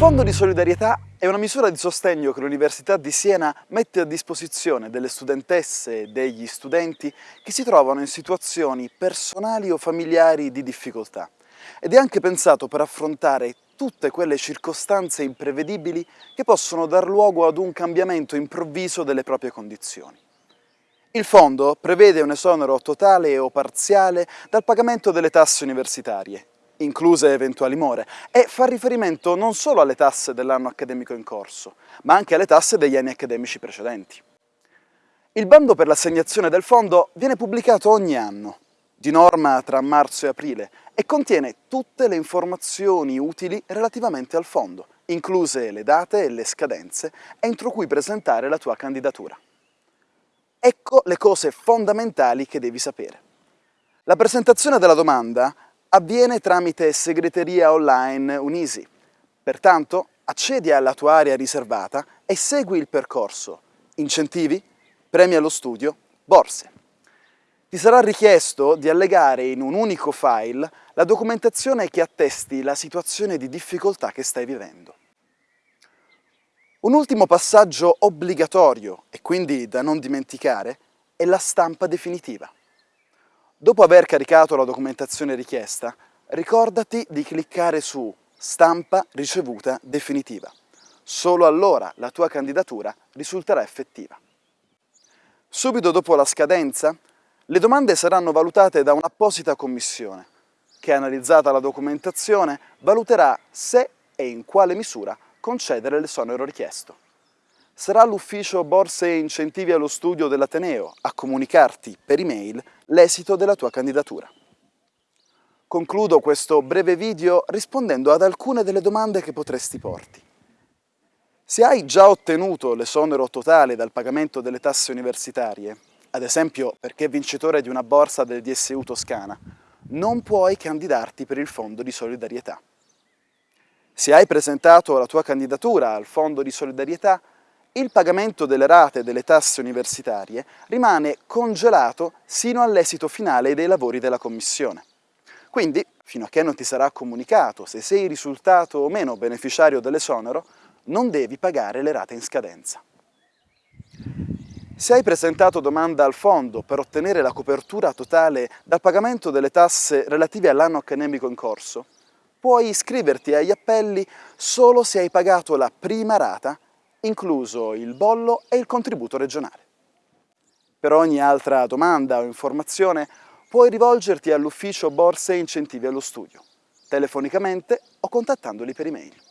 Fondo di solidarietà è una misura di sostegno che l'Università di Siena mette a disposizione delle studentesse e degli studenti che si trovano in situazioni personali o familiari di difficoltà ed è anche pensato per affrontare tutte quelle circostanze imprevedibili che possono dar luogo ad un cambiamento improvviso delle proprie condizioni. Il fondo prevede un esonero totale o parziale dal pagamento delle tasse universitarie incluse eventuali more, e fa riferimento non solo alle tasse dell'anno accademico in corso, ma anche alle tasse degli anni accademici precedenti. Il bando per l'assegnazione del fondo viene pubblicato ogni anno, di norma tra marzo e aprile, e contiene tutte le informazioni utili relativamente al fondo, incluse le date e le scadenze entro cui presentare la tua candidatura. Ecco le cose fondamentali che devi sapere. La presentazione della domanda avviene tramite segreteria online Unisi. Pertanto accedi alla tua area riservata e segui il percorso incentivi, premi allo studio, borse. Ti sarà richiesto di allegare in un unico file la documentazione che attesti la situazione di difficoltà che stai vivendo. Un ultimo passaggio obbligatorio e quindi da non dimenticare è la stampa definitiva. Dopo aver caricato la documentazione richiesta, ricordati di cliccare su Stampa ricevuta definitiva. Solo allora la tua candidatura risulterà effettiva. Subito dopo la scadenza, le domande saranno valutate da un'apposita commissione che, analizzata la documentazione, valuterà se e in quale misura concedere l'esonero richiesto. Sarà l'ufficio Borse e Incentivi allo Studio dell'Ateneo a comunicarti per email l'esito della tua candidatura. Concludo questo breve video rispondendo ad alcune delle domande che potresti porti. Se hai già ottenuto l'esonero totale dal pagamento delle tasse universitarie, ad esempio perché vincitore di una borsa del DSU Toscana, non puoi candidarti per il Fondo di Solidarietà. Se hai presentato la tua candidatura al Fondo di Solidarietà, il pagamento delle rate delle tasse universitarie rimane congelato sino all'esito finale dei lavori della Commissione. Quindi, fino a che non ti sarà comunicato se sei risultato o meno beneficiario dell'esonero, non devi pagare le rate in scadenza. Se hai presentato domanda al fondo per ottenere la copertura totale dal pagamento delle tasse relative all'anno accademico in corso, puoi iscriverti agli appelli solo se hai pagato la prima rata incluso il bollo e il contributo regionale. Per ogni altra domanda o informazione puoi rivolgerti all'ufficio Borse e Incentivi allo Studio, telefonicamente o contattandoli per email.